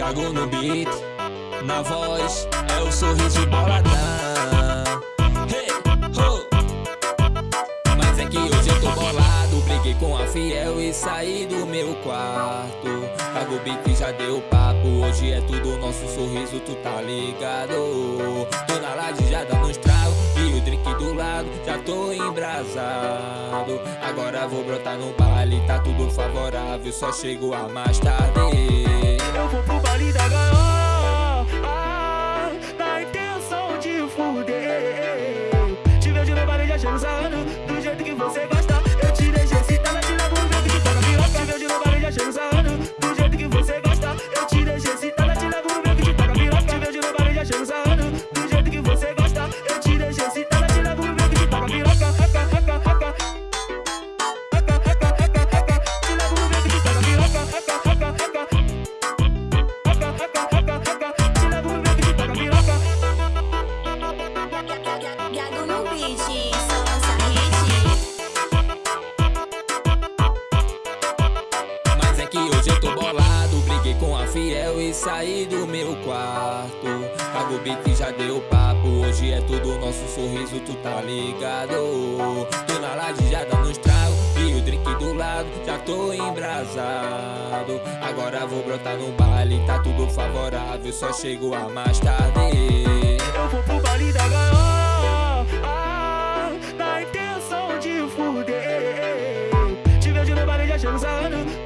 Gago no beat, na voz é o sorriso boladão. Hey, ho. Mas é que hoje eu tô bolado, briguei com a fiel e saí do meu quarto. Gago beat já deu papo, hoje é tudo nosso sorriso, tu tá ligado? Tô na laje já dando estrago e o drink do lado já tô embrasado. Agora vou brotar no baile, tá tudo favorável, só chego a mais tarde. fiel e saí do meu quarto. Pago beat e já deu papo. Hoje é tudo nosso sorriso, tu tá ligado? Tô na laje já dando trago E o drink do lado, já tô embrasado. Agora vou brotar no baile, tá tudo favorável Só chego a mais tarde. Eu vou pro baile da gaiola ah, Na intenção de fuder. Te vejo no baile, já chego sarrando